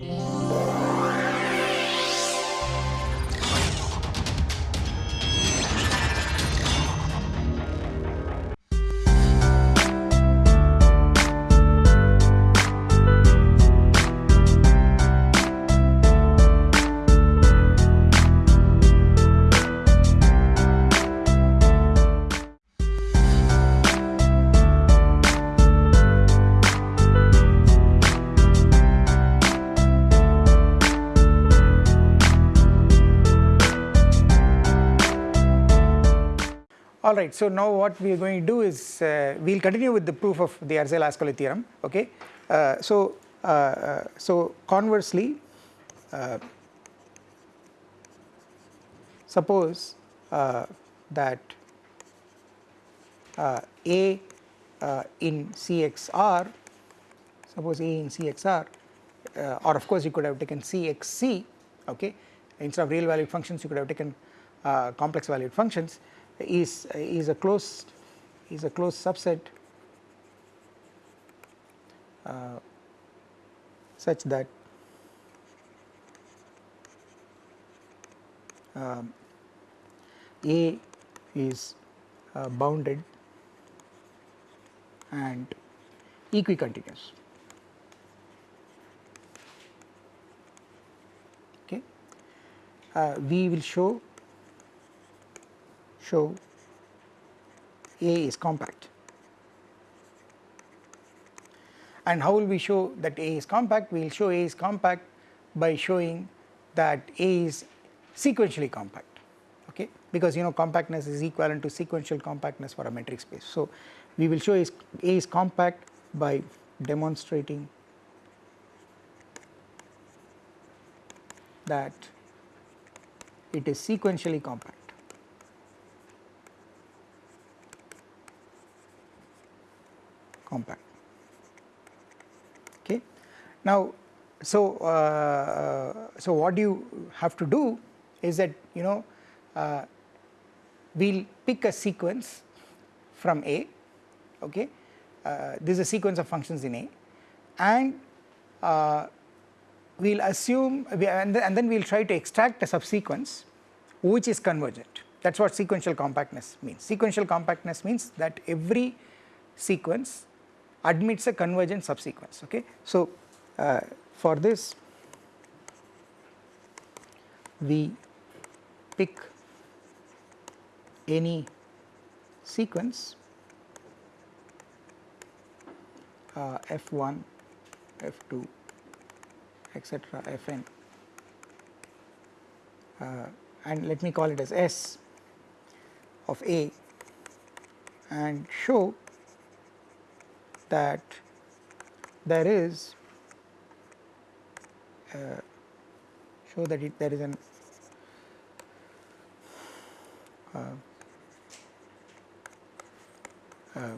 Yeah. Alright, so now what we are going to do is uh, we will continue with the proof of the Arzela-Ascoli theorem okay. Uh, so, uh, uh so conversely uh, suppose uh, that A in CXR suppose A in CXR or of course you could have taken CXC okay instead of real valued functions you could have taken complex valued functions is is a closed is a closed subset uh, such that um, A is uh, bounded and equicontinuous. Okay. Uh, we will show show A is compact. And how will we show that A is compact? We will show A is compact by showing that A is sequentially compact okay because you know compactness is equivalent to sequential compactness for a metric space. So, we will show A is compact by demonstrating that it is sequentially compact. Compact okay. Now so uh, so what you have to do is that you know uh, we will pick a sequence from A okay uh, this is a sequence of functions in A and uh, we will assume and, then, and then we will try to extract a subsequence which is convergent that is what sequential compactness means. Sequential compactness means that every sequence admits a convergent subsequence okay. So uh, for this we pick any sequence uh, f1 f2 etc fn uh, and let me call it as s of a and show that there is uh, show that it, there is an uh, uh,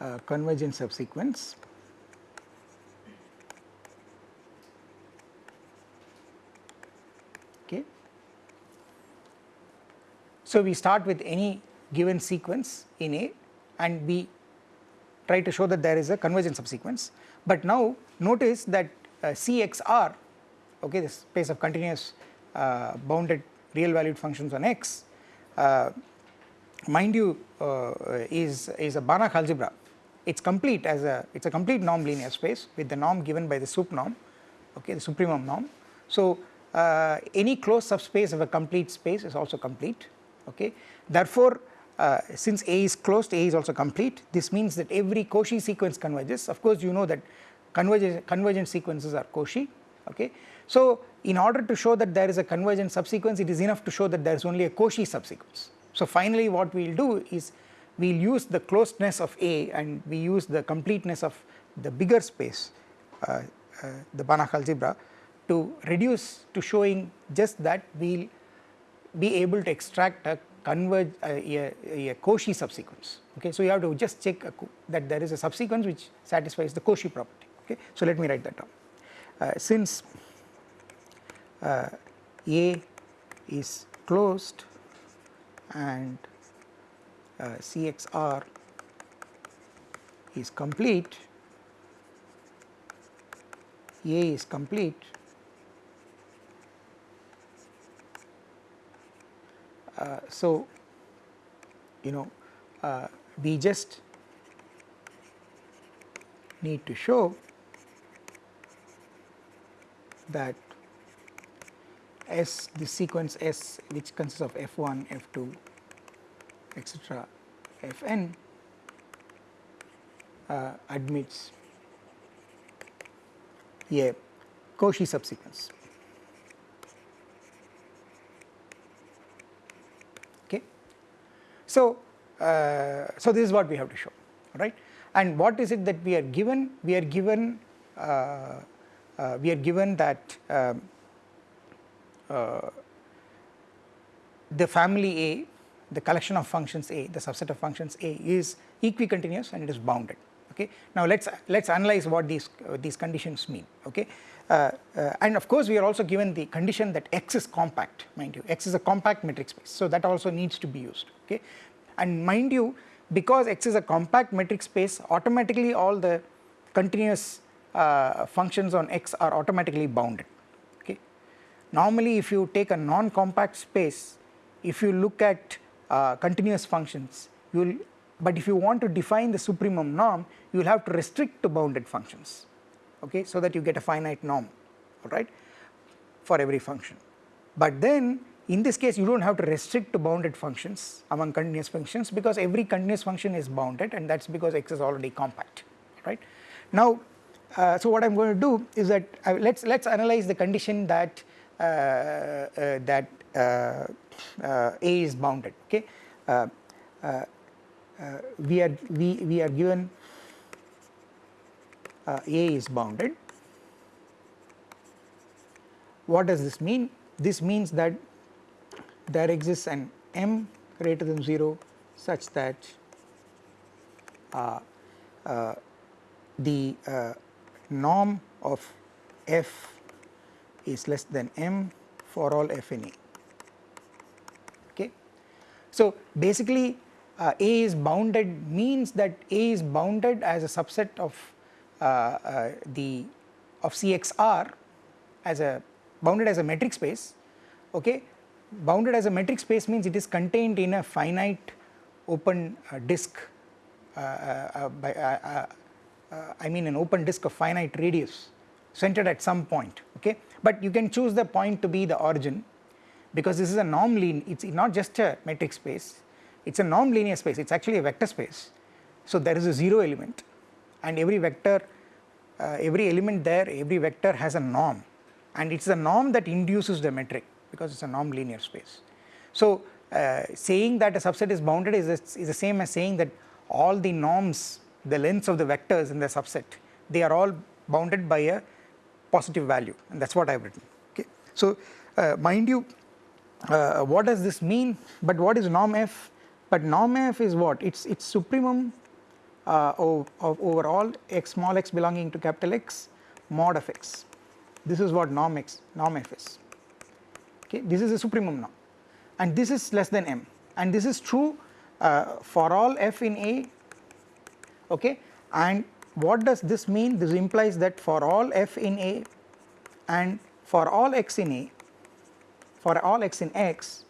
uh, convergent subsequence okay. So, we start with any given sequence in A and we try to show that there is a convergent subsequence. But now notice that uh, CXR okay the space of continuous uh, bounded real valued functions on X uh, mind you uh, is is a Banach algebra it is complete as a it is a complete norm linear space with the norm given by the sup norm okay the supremum norm. So uh, any closed subspace of a complete space is also complete okay therefore uh, since A is closed A is also complete this means that every Cauchy sequence converges of course you know that convergent, convergent sequences are Cauchy okay. So in order to show that there is a convergent subsequence it is enough to show that there is only a Cauchy subsequence. So finally what we will do is we will use the closedness of A and we use the completeness of the bigger space uh, uh, the Banach algebra to reduce to showing just that we will be able to extract a converge uh, a, a Cauchy subsequence okay. So you have to just check that there is a subsequence which satisfies the Cauchy property okay. So let me write that down uh, since uh, A is closed and uh, CXR is complete A is complete uh, so you know uh, we just need to show that S the sequence S which consists of F1, F2 etc. Fn uh, admits a Cauchy subsequence. So, uh, so this is what we have to show right? And what is it that we are given? We are given uh, uh we are given that um, uh, the family A the collection of functions A the subset of functions A is equicontinuous and it is bounded okay. Now let us let us analyze what these uh, these conditions mean. Okay? Uh, uh, and of course we are also given the condition that X is compact mind you. X is a compact metric space so that also needs to be used. Okay? And mind you because X is a compact metric space automatically all the continuous uh, functions on X are automatically bounded. Okay. Normally if you take a non-compact space if you look at uh, continuous functions you will but if you want to define the supremum norm you will have to restrict to bounded functions okay so that you get a finite norm alright for every function. But then in this case you do not have to restrict to bounded functions among continuous functions because every continuous function is bounded and that is because x is already compact right. Now uh, so what I am going to do is that uh, let us let us analyze the condition that uh, uh that uh, uh, A is bounded okay we are we, we are given uh, A is bounded. What does this mean? This means that there exists an m greater than 0 such that uh, uh, the uh, norm of f is less than m for all f in A. Okay. So, basically uh, A is bounded means that A is bounded as a subset of uh, uh, the of CXR as a bounded as a metric space okay? Bounded as a metric space means it is contained in a finite open uh, disk uh, uh, by I mean an open disk of finite radius centered at some point okay? But you can choose the point to be the origin because this is a norm lean it's not just a metric space it is a norm linear space. It is actually a vector space. So there is a 0 element. And every vector uh, every element there every vector has a norm. And it is a norm that induces the metric because it is a norm linear space. So uh, saying that a subset is bounded is, is the same as saying that all the norms the lengths of the vectors in the subset they are all bounded by a positive value. And that is what I have written. Okay. So uh, mind you uh, what does this mean? But what is norm f but norm f is what? It's it's supremum uh, of, of over all x small x belonging to capital X mod of x. This is what norm x norm f is. Okay, this is a supremum norm, and this is less than m, and this is true uh, for all f in A. Okay, and what does this mean? This implies that for all f in A and for all x in A, for all x in x,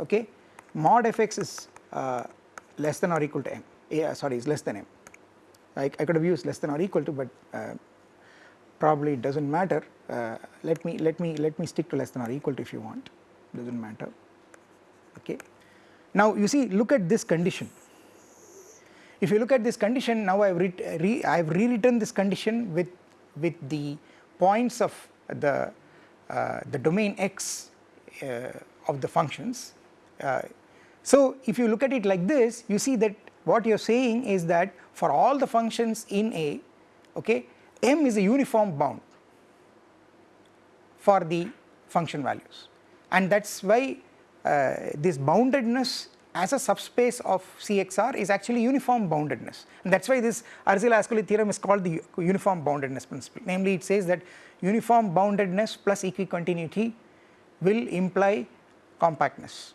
okay, mod fx is uh, less than or equal to m. Yeah sorry is less than m. I, I could have used less than or equal to but uh, probably it does not matter. Uh, let me let me let me stick to less than or equal to if you want. Does not matter. Okay. Now you see look at this condition. If you look at this condition now I have re, I have rewritten this condition with with the points of the uh, the domain x uh, of the functions. Uh, so if you look at it like this you see that what you are saying is that for all the functions in A okay m is a uniform bound for the function values. And that is why uh, this boundedness as a subspace of CXR is actually uniform boundedness. And that is why this Arzela-Ascoli theorem is called the uniform boundedness principle. Namely it says that uniform boundedness plus equicontinuity will imply compactness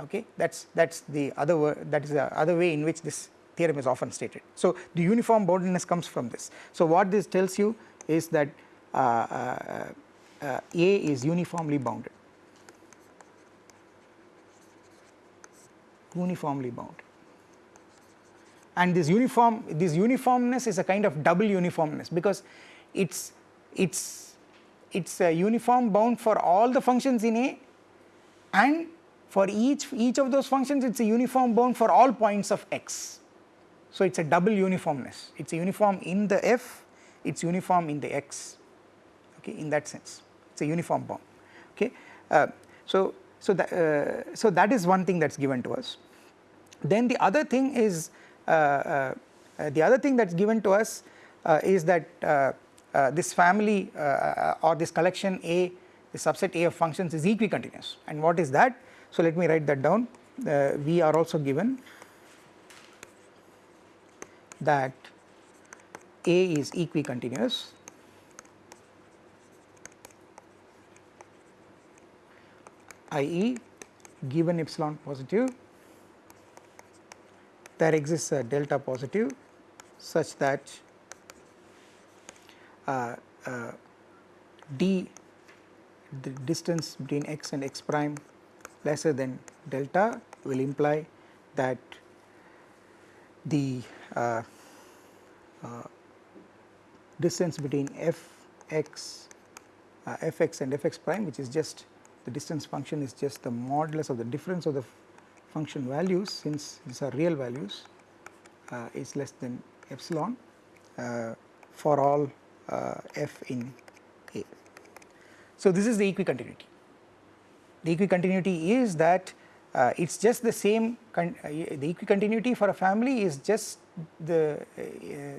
okay that's that's the other that is the other way in which this theorem is often stated. So the uniform boundedness comes from this. So what this tells you is that uh, uh, uh, A is uniformly bounded, uniformly bounded. And this uniform, this uniformness is a kind of double uniformness because it's it's it's a uniform bound for all the functions in A and for each each of those functions it's a uniform bound for all points of x. So it's a double uniformness. It's a uniform in the f, it's uniform in the x. Okay, in that sense, it's a uniform bound. Okay, uh, so so that uh, so that is one thing that's given to us. Then the other thing is uh, uh, uh the other thing that's given to us uh, is that this family or this collection A, the subset A of functions is equicontinuous. And what is that? So let me write that down. we are also given that A is equicontinuous i.e. given epsilon positive there exists a delta positive such that uh, uh, d the distance between x and x prime lesser than delta will imply that the uh, uh, distance between f x uh, f x and f x prime which is just the distance function is just the modulus of the difference of the function values since these are real values uh, is less than epsilon uh, for all uh, f in A. So, this is the equicontinuity. The equicontinuity is that uh, it is just the same uh, the equicontinuity for a family is just the uh,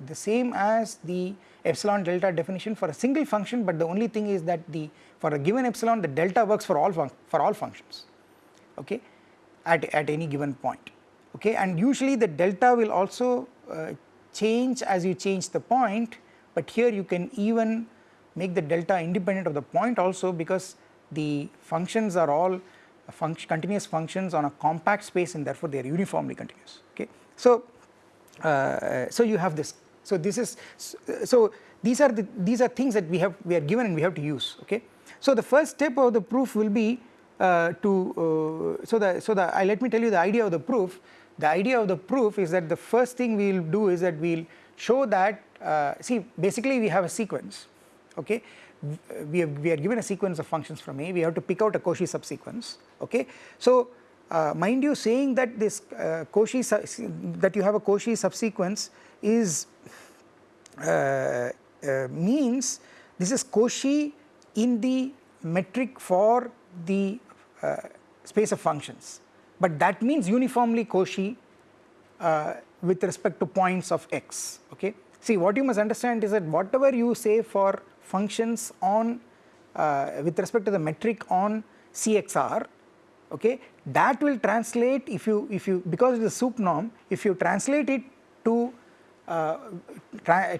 the same as the epsilon delta definition for a single function, but the only thing is that the for a given epsilon the delta works for all for all functions okay at, at any given point okay. And usually the delta will also uh, change as you change the point but here you can even make the delta independent of the point also because the functions are all function, continuous functions on a compact space and therefore they are uniformly continuous okay. So, uh, so you have this so this is so these are the these are things that we have we are given and we have to use okay. So the first step of the proof will be uh, to uh, so the so the let me tell you the idea of the proof the idea of the proof is that the first thing we will do is that we will show that uh, see basically we have a sequence okay we, have, we are given a sequence of functions from A. We have to pick out a Cauchy subsequence okay? So uh, mind you saying that this uh, Cauchy that you have a Cauchy subsequence is uh, uh, means this is Cauchy in the metric for the uh, space of functions. But that means uniformly Cauchy uh, with respect to points of x okay? See what you must understand is that whatever you say for functions on uh, with respect to the metric on CXR okay that will translate if you if you because it is a sup norm if you translate it to uh,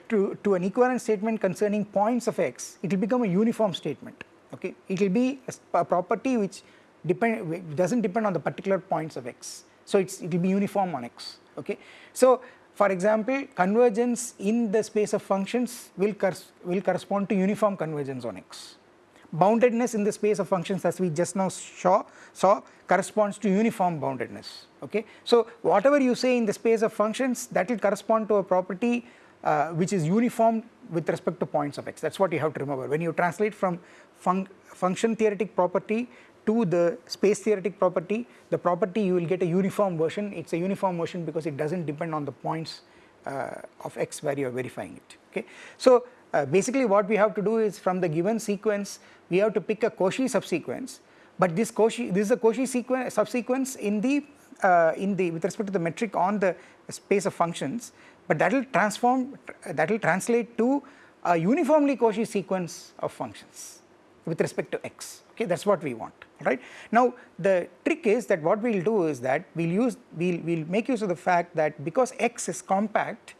to, to an equivalent statement concerning points of x it will become a uniform statement okay. It will be a, a property which depend does not depend on the particular points of x. So it's it will be uniform on x okay. So for example, convergence in the space of functions will, will correspond to uniform convergence on X. Boundedness in the space of functions as we just now saw, saw corresponds to uniform boundedness. Okay? So, whatever you say in the space of functions that will correspond to a property uh, which is uniform with respect to points of x that is what you have to remember when you translate from fun function theoretic property to the space theoretic property, the property you will get a uniform version, it is a uniform version because it does not depend on the points uh, of x where you are verifying it. Okay. So, uh, basically what we have to do is from the given sequence we have to pick a Cauchy subsequence, but this Cauchy this is a Cauchy sequence subsequence in the uh, in the with respect to the metric on the space of functions, but that will transform that will translate to a uniformly Cauchy sequence of functions with respect to x. Okay? That is what we want right. Now the trick is that what we will do is that we will use we will we'll make use of the fact that because x is compact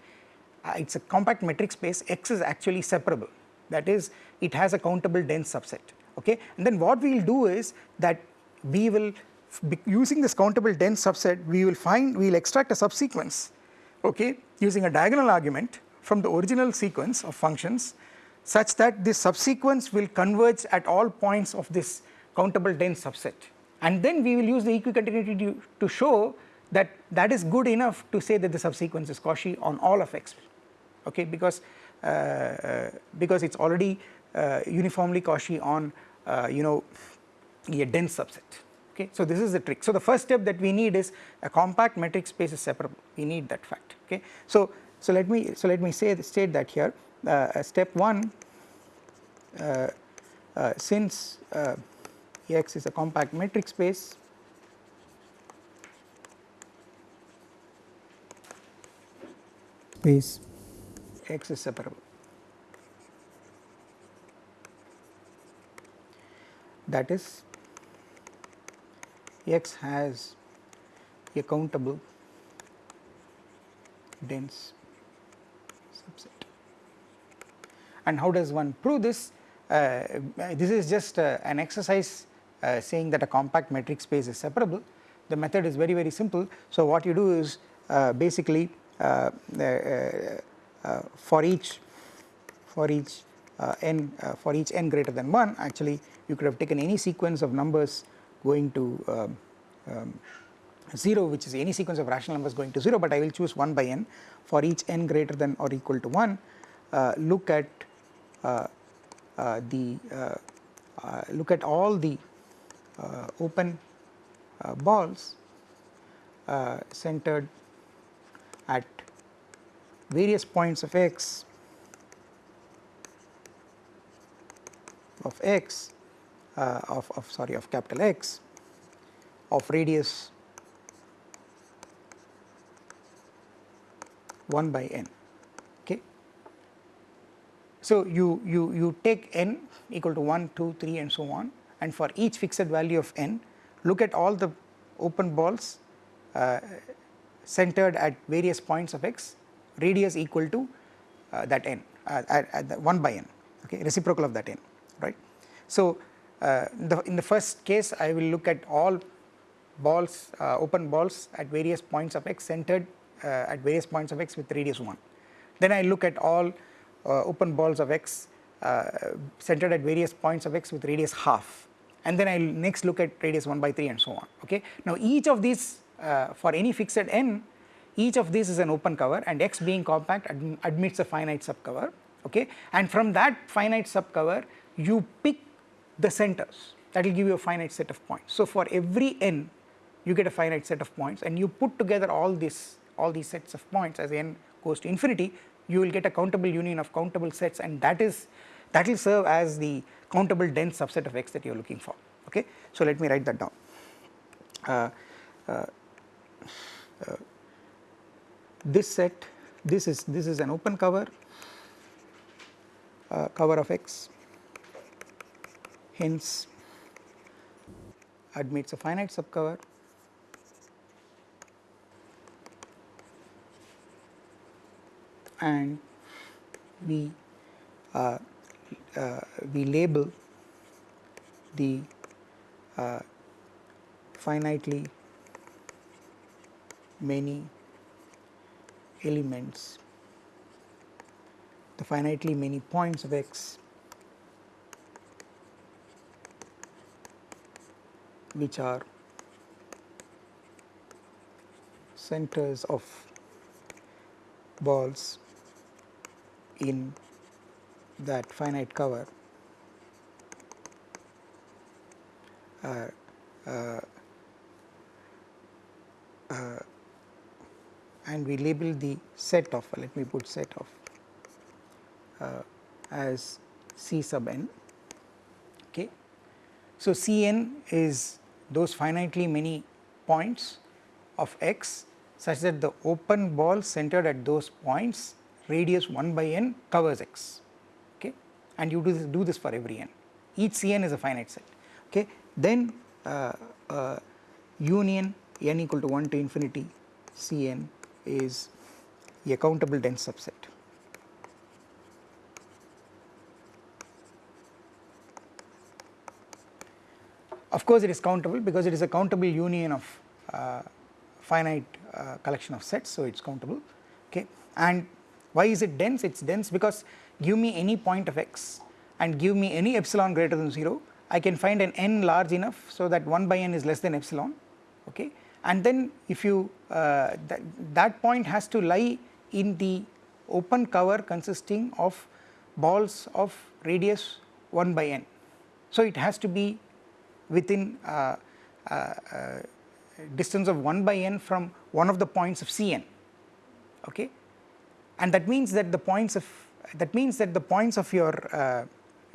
uh, it is a compact metric space x is actually separable that is it has a countable dense subset okay and then what we will do is that we will using this countable dense subset we will find we will extract a subsequence okay using a diagonal argument from the original sequence of functions such that this subsequence will converge at all points of this countable dense subset. And then we will use the equicontinuity to, to show that that is good enough to say that the subsequence is Cauchy on all of x. Okay because uh, uh, because it's already uh, uniformly Cauchy on uh, you know a dense subset. Okay so this is the trick. So the first step that we need is a compact metric space is separable. We need that fact. Okay so so let me so let me say state that here. Uh, step 1 uh, since X is a compact metric space space X is separable that is X has a countable dense subset. And how does one prove this? Uh, this is just uh, an exercise uh, saying that a compact metric space is separable. The method is very very simple. So what you do is uh, basically uh, uh, for each for each n for each n greater than 1 actually you could have taken any sequence of numbers going to um, um, 0 which is any sequence of rational numbers going to 0 but I will choose 1 by n for each n greater than or equal to 1 uh, look at uh, uh, the uh, uh, look at all the uh, Uh, open uh, balls uh, centered at various points of x of x of, of sorry of capital X of radius 1 by n okay. So you, you, you take n equal to 1, 2, 3 and so on and for each fixed value of n look at all the open balls uh, centered at various points of x radius equal to uh, that n uh, at, at 1 by n okay reciprocal of that n right. So uh, the, in the first case I will look at all balls uh, open balls at various points of x centered uh, at various points of x with radius 1. Then I look at all uh, open balls of x uh, Uh, centered at various points of x with radius half and then I will next look at radius 1 by 3 and so on okay. Now each of these uh, for any fixed n each of these is an open cover and x being compact admits a finite subcover okay and from that finite subcover you pick the centers that will give you a finite set of points. So for every n you get a finite set of points and you put together all this all these sets of points as n goes to infinity you will get a countable union of countable sets and that is that will serve as the countable dense subset of x that you are looking for okay. So let me write that down. Uh, uh, uh, this set this is this is an open cover uh, cover of x hence admits a finite subcover and we uh, we label the uh, finitely many elements. The finitely many points of x which are centers of balls in that finite cover uh, uh, uh, and we label the set of let me put set of uh, as C sub n okay. So, C n is those finitely many points of x such that the open ball centered at those points radius 1 by n covers x and you do this, do this for every n. Each Cn is a finite set. Okay? Then uh, uh, union n equal to 1 to infinity Cn is a countable dense subset. Of course, it is countable because it is a countable union of uh, finite uh, collection of sets, so it is countable. Okay? And Why is it dense? It is dense because give me any point of x and give me any epsilon greater than 0 I can find an n large enough so that 1 by n is less than epsilon okay and then if you uh, that, that point has to lie in the open cover consisting of balls of radius 1 by n. So it has to be within uh, uh, uh distance of 1 by n from one of the points of Cn okay and that means that the points of that means that the points of your uh,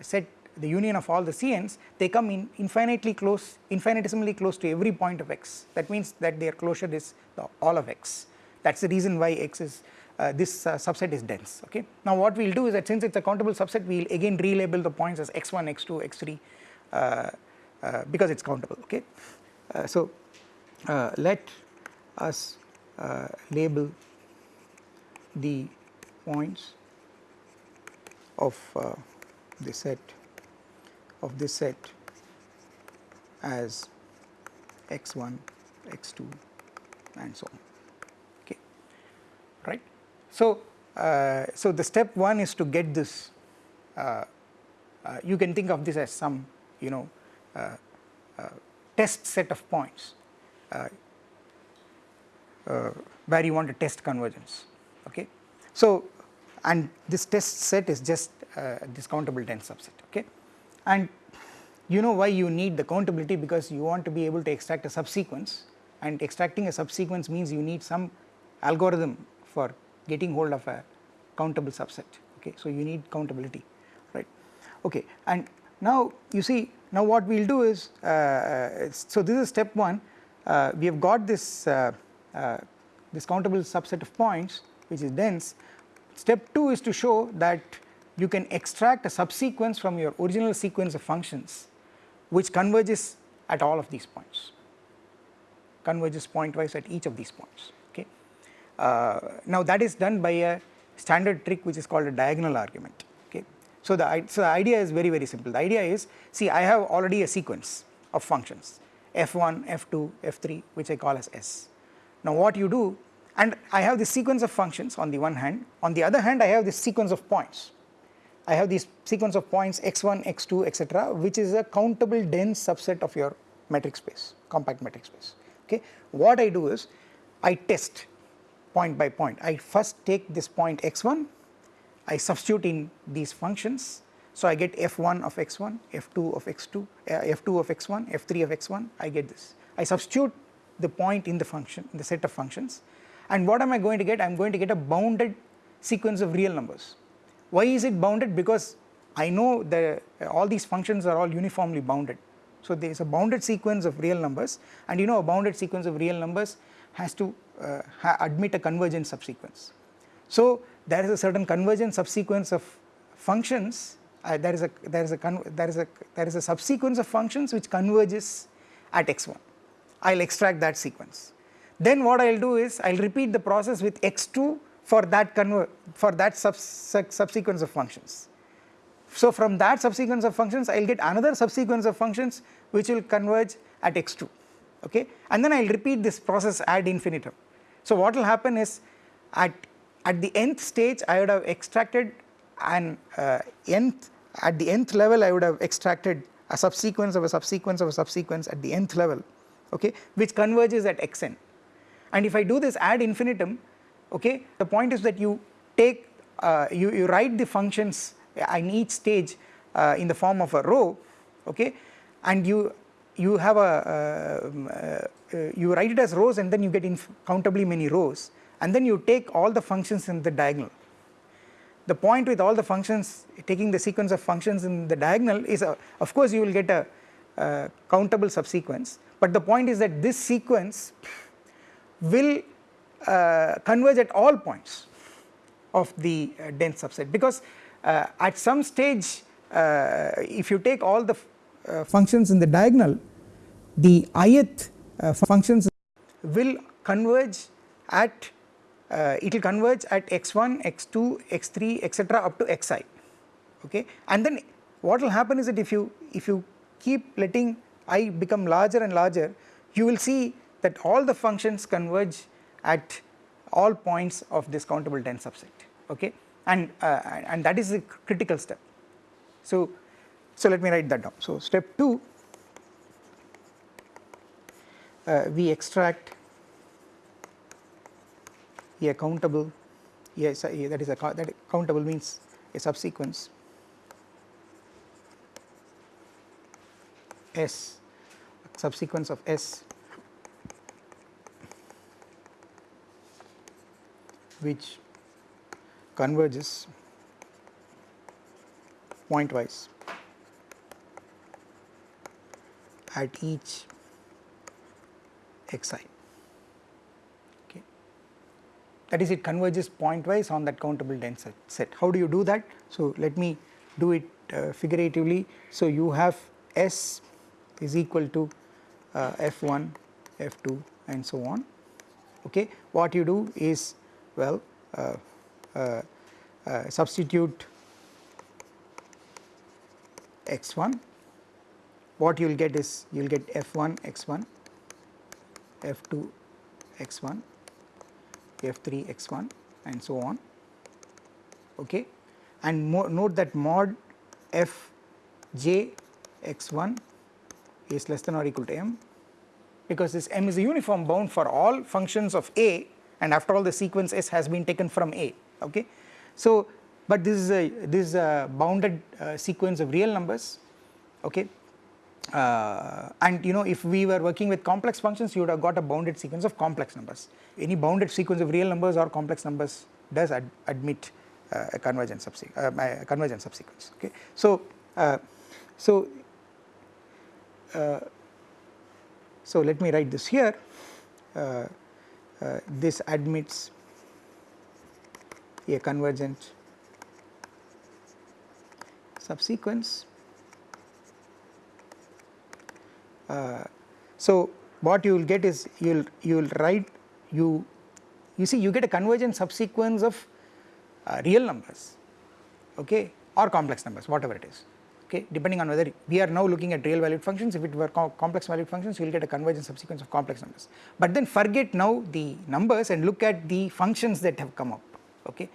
set the union of all the Cn's they come in infinitely close infinitesimally close to every point of x that means that their closure is the all of x that is the reason why x is uh, this uh, subset is dense okay. Now what we will do is that since it is a countable subset we will again relabel the points as x1 x2 x3 uh, uh, because it is countable okay. Uh, so uh, let us label the points of the set of this set as x1, x2 and so on okay right. So, uh, so the step 1 is to get this uh, uh, you can think of this as some you know uh, uh, test set of points uh, where you want to test convergence okay. So and this test set is just this countable dense subset okay? And you know why you need the countability? Because you want to be able to extract a subsequence. And extracting a subsequence means you need some algorithm for getting hold of a countable subset okay? So you need countability right? Okay and now you see now what we will do is uh, uh, so this is step 1 uh, we have got this uh, uh, this countable subset of points which is dense step 2 is to show that you can extract a subsequence from your original sequence of functions which converges at all of these points, converges pointwise at each of these points okay. Uh, now that is done by a standard trick which is called a diagonal argument okay. So the, so the idea is very very simple, the idea is see I have already a sequence of functions f1, f2, f3 which I call as s. Now what you do and I have this sequence of functions on the one hand, on the other hand I have this sequence of points. I have this sequence of points x1, x2 etc which is a countable dense subset of your metric space, compact metric space. Okay. What I do is I test point by point, I first take this point x1, I substitute in these functions. So I get f1 of x1, f2 of x2, uh, f2 of x1, f3 of x1 I get this. I substitute the point in the function in the set of functions and what am I going to get? I am going to get a bounded sequence of real numbers why is it bounded? Because I know that all these functions are all uniformly bounded. So there is a bounded sequence of real numbers and you know a bounded sequence of real numbers has to uh, ha admit a convergent subsequence. So there is a certain convergent subsequence of functions uh, there is a there is a there is a there is a subsequence of functions which converges at x1 I will extract that sequence then what I will do is I will repeat the process with x2 for that for that subsequence of functions. So from that subsequence of functions I will get another subsequence of functions which will converge at x2 okay and then I will repeat this process ad infinitum. So what will happen is at at the nth stage I would have extracted an uh, nth at the nth level I would have extracted a subsequence of a subsequence of a subsequence at the nth level okay which converges at xn and if I do this ad infinitum okay. The point is that you take uh, you, you write the functions in each stage uh, in the form of a row okay and you you have a uh, uh you write it as rows and then you get countably many rows and then you take all the functions in the diagonal. The point with all the functions taking the sequence of functions in the diagonal is uh, of course you will get a uh, countable subsequence but the point is that this sequence will uh, converge at all points of the uh, dense subset. Because uh, at some stage uh, if you take all the uh, functions in the diagonal the ith uh, functions will converge at it will converge at x1 x2 x3 etc up to xi. Okay? And then what will happen is that if you if you keep letting i become larger and larger you will see that all the functions converge at all points of this countable dense subset okay? And uh, and that is the critical step. So so let me write that down. So step 2 uh, we extract a countable yes that is a that countable means a subsequence S subsequence of S which converges pointwise at each xi okay. That is it converges pointwise on that countable dense set how do you do that? So let me do it uh, figuratively. So you have s is equal to uh, f1 f2 and so on. Okay. What you do is well uh, uh, uh substitute x1 what you will get is you will get f1 x1 f2 x1 f3 x1 and so on. Okay? And note that mod f j x1 is less than or equal to m because this m is a uniform bound for all functions of a and after all the sequence s has been taken from a okay? So but this is a this is a bounded uh, sequence of real numbers okay? Uh, and you know if we were working with complex functions you would have got a bounded sequence of complex numbers. Any bounded sequence of real numbers or complex numbers does ad admit uh, a convergent subsequence uh, convergent subsequence okay? So uh, so uh, so let me write this here this admits a convergent subsequence. Uh, so what you will get is you will you will write you you see you get a convergent subsequence of uh, real numbers okay or complex numbers whatever it is okay depending on whether we are now looking at real valued functions if it were co complex valued functions you will get a convergent subsequence of complex numbers but then forget now the numbers and look at the functions that have come up okay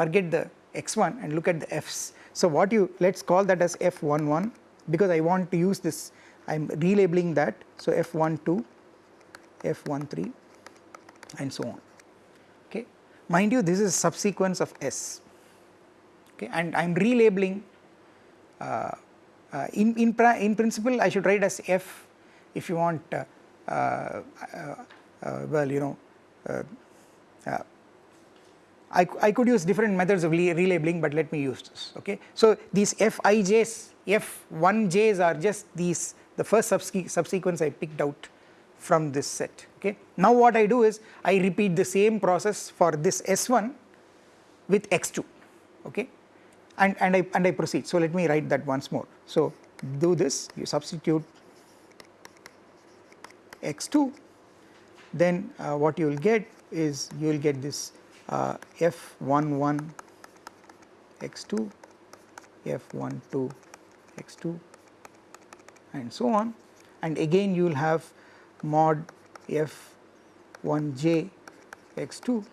forget the x1 and look at the f's so what you let us call that as f11 because I want to use this I am relabeling that. So, F12, F13 and so on. Okay. Mind you this is a subsequence of S okay, and I am relabeling in, in, in principle I should write as F if you want uh, uh, uh well you know uh, I, I could use different methods of relabeling but let me use this okay. So these Fij's F1j's are just these the first subsequence I picked out from this set okay. Now what I do is I repeat the same process for this S1 with x2 okay and, and I and I proceed. So let me write that once more. So do this you substitute x2 then uh, what you will get is you will get this uh, f11 x2 f12 x2 and so on and again you will have mod f 1 j x 2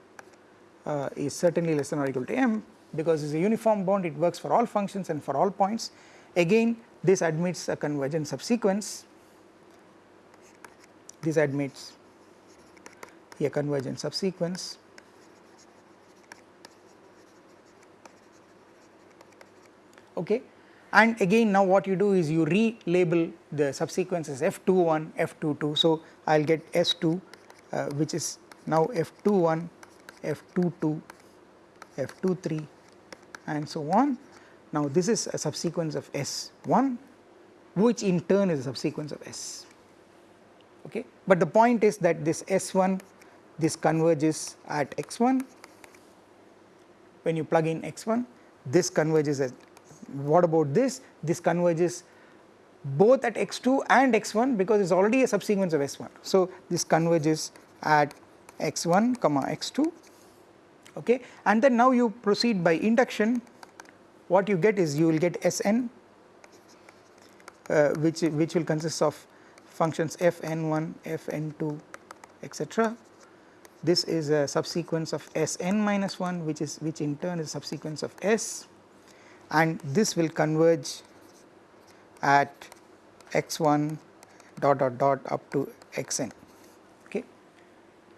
uh, is certainly less than or equal to m because it is a uniform bound it works for all functions and for all points. Again this admits a convergent subsequence. This admits a convergent subsequence. Okay? And again now what you do is you relabel the subsequences f21 f22 so i'll get s2 uh, which is now f21 f22 f23 and so on. Now this is a subsequence of s1 which in turn is a subsequence of s. Okay? But the point is that this s1 this converges at x1 when you plug in x1 this converges at what about this? This converges both at x2 and x1 because it is already a subsequence of s1. So, this converges at x1 comma x2 okay? And then now you proceed by induction. What you get is you will get Sn uh, which which will consist of functions fn1 fn2 etc this is a subsequence of Sn minus 1 which is which in turn is a subsequence of S. And this will converge at x1 dot dot dot up to xn. Okay?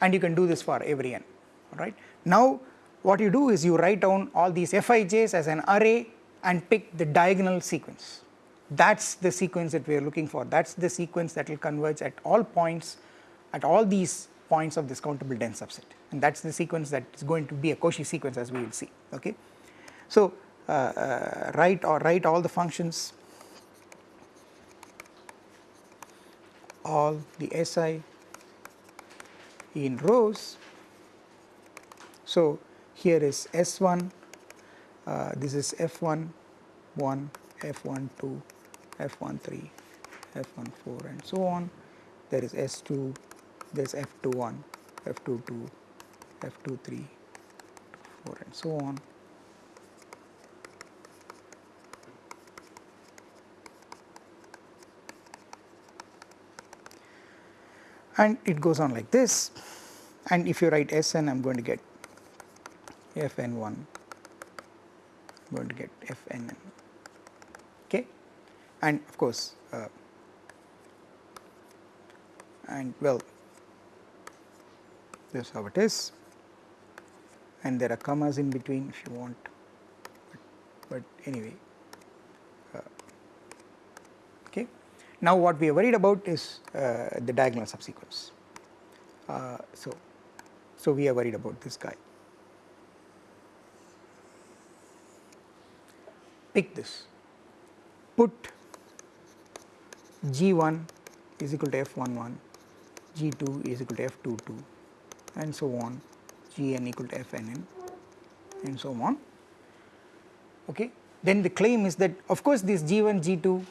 And you can do this for every n alright. Now what you do is you write down all these Fij's as an array and pick the diagonal sequence that is the sequence that we are looking for that is the sequence that will converge at all points at all these points of this countable dense subset and that is the sequence that is going to be a Cauchy sequence as we will see okay. So uh, uh, write or write all the functions all the SI in rows. So here is S1, uh, this is F1, 1, F1, 2, F1, 3, F1, 4 and so on. There is S2, there is F2, 1, F2, 2, F2, 3, 4 and so on. and it goes on like this and if you write Sn I am going to get Fn1 I am going to get Fnn okay? And of course uh, and well this is how it is. And there are commas in between if you want. But, but anyway Now what we are worried about is uh, the diagonal subsequence. Uh, so, so we are worried about this guy. Pick this, put G1 is equal to F11, G2 is equal to F22 and so on, Gn equal to Fnn and so on. Okay. Then the claim is that of course this G1, G2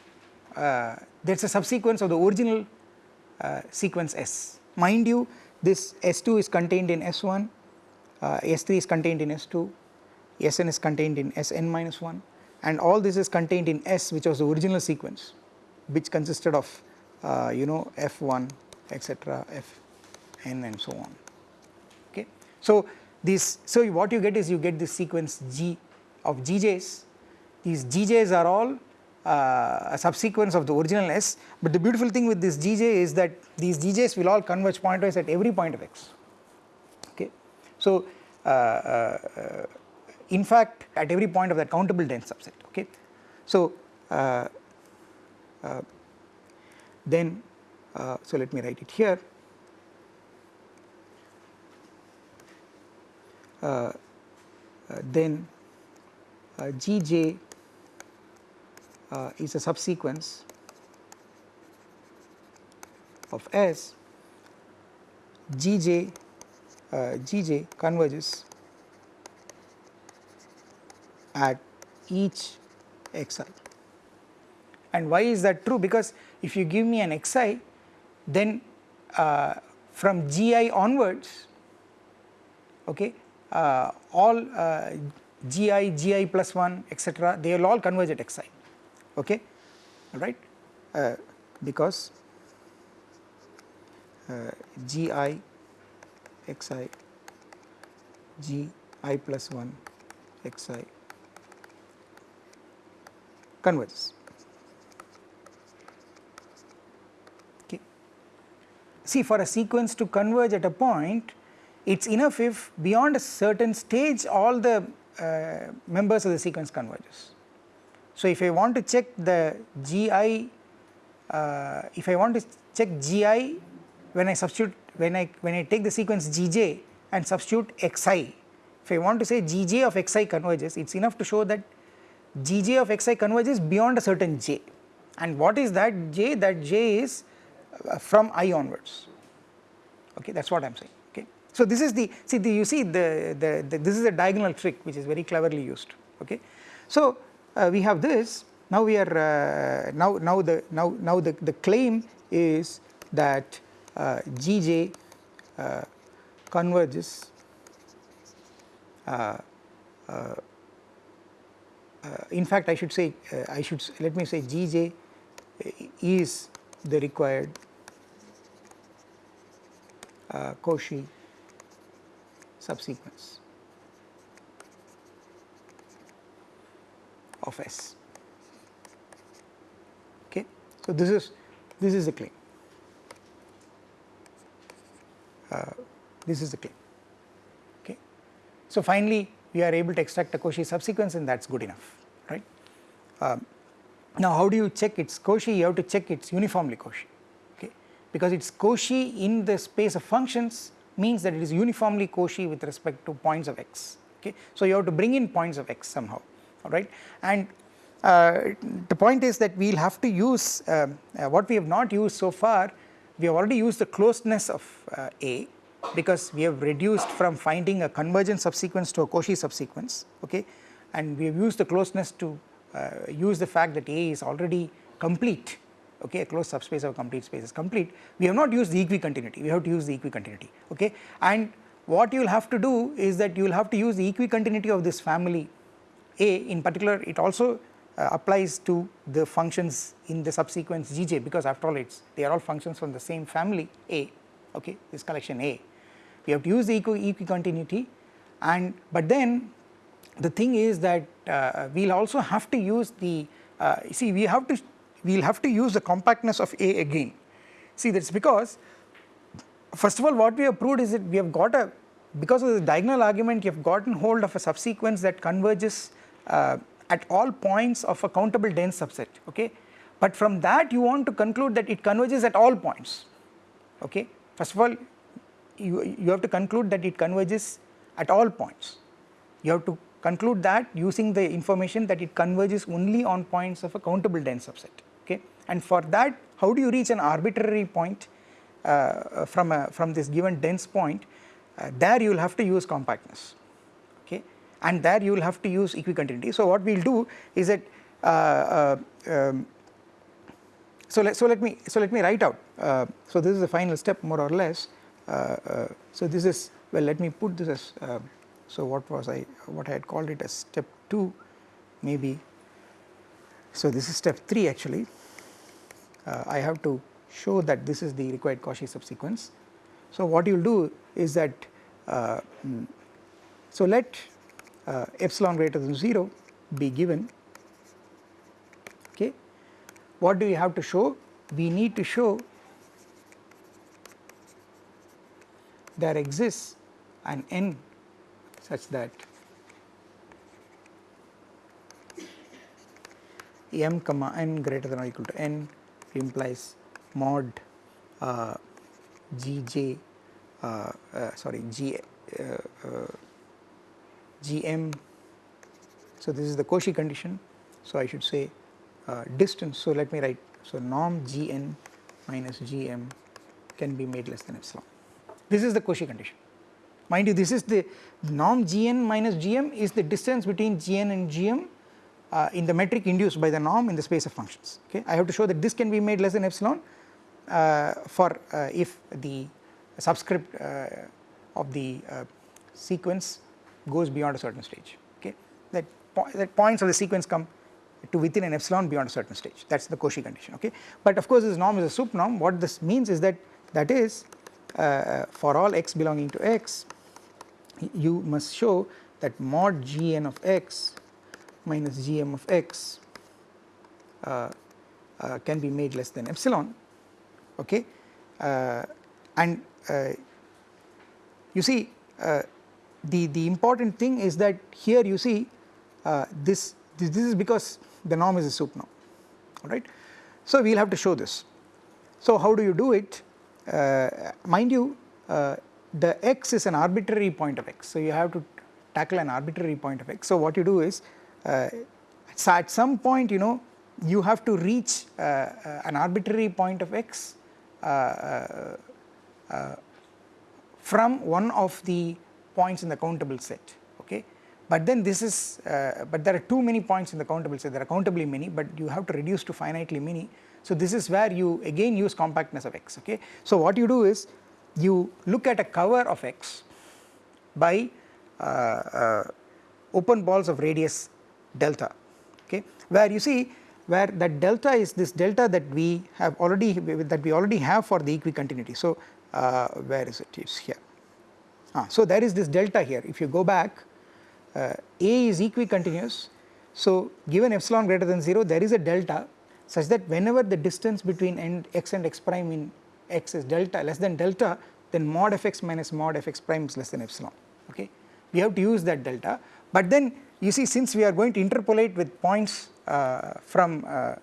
uh, there is a subsequence of the original uh, sequence S. Mind you this S2 is contained in S1, uh, S3 is contained in S2, Sn is contained in Sn minus 1 and all this is contained in S which was the original sequence which consisted of uh, you know F1 etc Fn and so on okay. So this so what you get is you get this sequence G of GJs these GJs are all uh, a subsequence of the original S, but the beautiful thing with this Gj is that these Gjs will all converge pointwise at every point of x okay. So uh, uh, in fact at every point of that countable dense subset okay. So uh, uh, then uh, so let me write it here then Gj uh, is a subsequence of S, Gj, uh, Gj converges at each xi. And why is that true? Because if you give me an xi, then uh, from gi onwards, okay, uh, all uh, gi, gi plus 1 etc., they will all converge at xi okay right uh, because uh, gi xi g i plus 1 xi converges okay. See for a sequence to converge at a point it's enough if beyond a certain stage all the uh, members of the sequence converges. So, if I want to check the GI, uh, if I want to check GI when I substitute when I when I take the sequence GJ and substitute XI, if I want to say GJ of XI converges, it is enough to show that GJ of XI converges beyond a certain J. And what is that J? That J is uh, from I onwards. Okay, that is what I am saying. Okay, so this is the see the, you see the, the, the this is a diagonal trick which is very cleverly used. Okay, so uh, we have this now we are uh, now now the now now the, the claim is that uh, Gj uh, converges uh, uh, Uh, in fact I should say uh, I should let me say Gj uh, is the required Cauchy subsequence of S. Okay. So, this is this is the claim. Uh, this is the claim. Okay. So, finally, we are able to extract a Cauchy subsequence and that is good enough right. Um, now, how do you check its Cauchy? You have to check its uniformly Cauchy okay because its Cauchy in the space of functions means that it is uniformly Cauchy with respect to points of x okay. So, you have to bring in points of x somehow alright and uh, the point is that we will have to use uh, uh, what we have not used so far we have already used the closeness of uh, A because we have reduced from finding a convergent subsequence to a Cauchy subsequence okay? And we have used the closeness to uh, use the fact that A is already complete okay? A closed subspace of a complete space is complete. We have not used the equicontinuity. We have to use the equicontinuity okay? And what you will have to do is that you will have to use the equicontinuity of this family A in particular. It also uh, applies to the functions in the subsequence Gj because after all it's they are all functions from the same family A okay? This collection A we have to use the equi equicontinuity. And but then the thing is that uh, we will also have to use the uh, see we have to we will have to use the compactness of A again. See that is because first of all what we have proved is that we have got a because of the diagonal argument you have gotten hold of a subsequence that converges uh, at all points of a countable dense subset okay? But from that you want to conclude that it converges at all points okay? First of all you, you have to conclude that it converges at all points. You have to conclude that using the information that it converges only on points of a countable dense subset okay? And for that how do you reach an arbitrary point uh, from a from this given dense point? Uh, there you will have to use compactness okay? And there you will have to use equicontinuity. So what we will do is that uh, uh, um, so let so let me so let me write out uh, so this is the final step more or less so this is well let me put this as so what was I what I had called it as step 2 maybe. So this is step 3 actually. Uh, I have to show that this is the required Cauchy subsequence. So what you will do is that uh, mm, so let uh, epsilon greater than 0 be given. Okay. What do we have to show? We need to show there exists an n such that m comma n greater than or equal to n implies mod uh, gj uh, uh, sorry g uh, uh, gm. So this is the Cauchy condition. So I should say uh, distance. So let me write. So norm gn minus gm can be made less than epsilon this is the Cauchy condition. Mind you this is the norm Gn minus Gm is the distance between Gn and Gm uh, in the metric induced by the norm in the space of functions. Okay. I have to show that this can be made less than epsilon uh, for uh, if the subscript uh, of the uh, sequence goes beyond a certain stage. Okay? That, po that points of the sequence come to within an epsilon beyond a certain stage. That is the Cauchy condition. Okay. But of course this norm is a sup norm what this means is that that is uh, for all x belonging to x you must show that mod gn of x minus gm of x uh, uh, can be made less than epsilon okay? Uh, and uh, you see uh, the the important thing is that here you see this, this this is because the norm is a sup norm all right so we will have to show this. So how do you do it mind you the x is an arbitrary point of x. So, you have to tackle an arbitrary point of x. So, what you do is uh, so at some point you know you have to reach uh, uh, an arbitrary point of x uh, uh, uh, from one of the points in the countable set okay. But then this is but there are too many points in the countable set there are countably many but you have to reduce to finitely many. So, this is where you again use compactness of x okay. So, what you do is you look at a cover of x by uh, uh, open balls of radius delta okay where you see where that delta is this delta that we have already that we already have for the equicontinuity. So, uh, where is it? It's here. Ah, so there is this delta here if you go back uh, A is equicontinuous so given epsilon greater than 0 there is a delta such that whenever the distance between end x and x prime in x is delta less than delta then mod fx minus mod fx prime is less than epsilon okay. We have to use that delta but then you see since we are going to interpolate with points uh, from uh,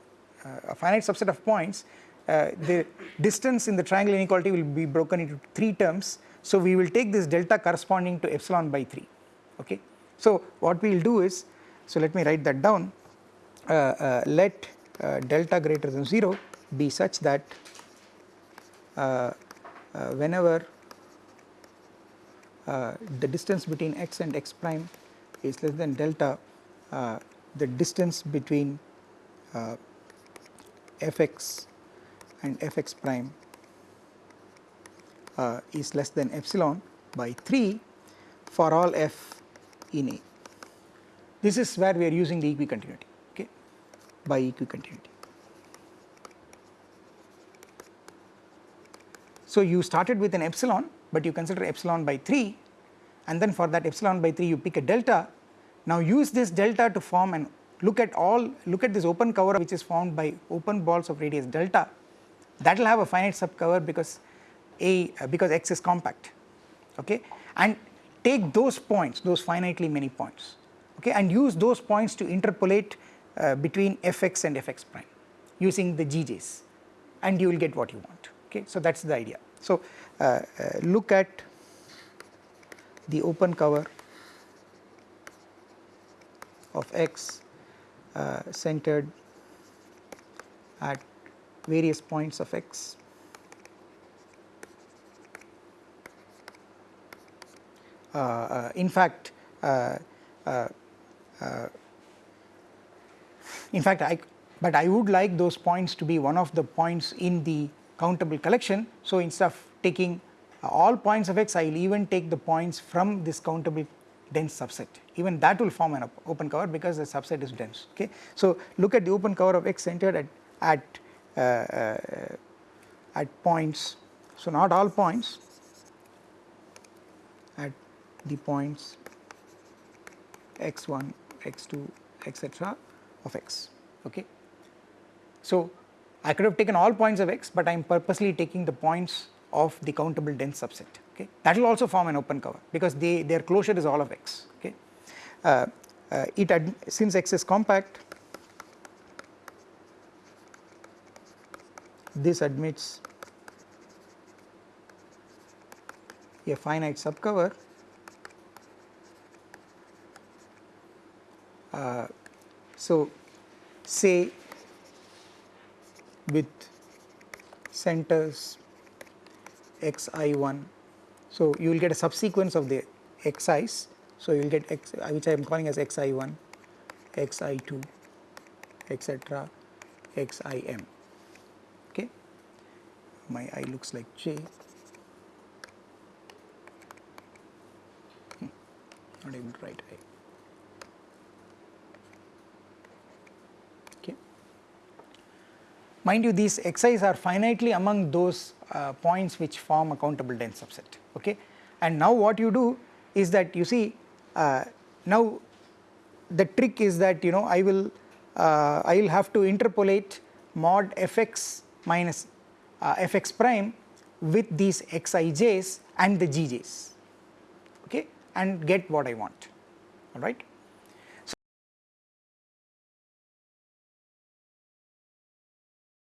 a finite subset of points uh, the distance in the triangle inequality will be broken into 3 terms so we will take this delta corresponding to epsilon by 3 okay. So what we will do is so let me write that down uh, uh, let uh, delta greater than 0 be such that uh, uh, whenever uh, the distance between x and x prime is less than delta the distance between fx and fx prime uh, is less than epsilon by 3 for all f in A. This is where we are using the equicontinuity by equicontinuity. So you started with an epsilon but you consider epsilon by 3 and then for that epsilon by 3 you pick a delta. Now use this delta to form and look at all look at this open cover which is formed by open balls of radius delta that will have a finite subcover because a uh, because x is compact okay and take those points those finitely many points okay and use those points to interpolate uh, between fx and fx prime using the gj's and you will get what you want. Okay? So that is the idea. So uh, uh, look at the open cover of x uh, centered at various points of x. Uh, uh, in fact uh, in fact I but I would like those points to be one of the points in the countable collection. So instead of taking all points of x I will even take the points from this countable dense subset. Even that will form an open cover because the subset is dense okay. So look at the open cover of x centered at, at, uh, uh, at points. So not all points. At the points x1 x2 etc of x okay. So I could have taken all points of x but I am purposely taking the points of the countable dense subset okay that will also form an open cover because they their closure is all of x okay uh, uh, it since x is compact this admits a finite subcover uh, so say with centers xi1 so you will get a subsequence of the xi's. So you will get x which I am calling as xi1 xi2 etc xim okay? My i looks like j. Hmm. not able to write i mind you these xi's are finitely among those uh, points which form a countable dense subset okay and now what you do is that you see uh, now the trick is that you know I will uh, I will have to interpolate mod fx minus uh, fx prime with these xij's and the gj's okay and get what I want alright.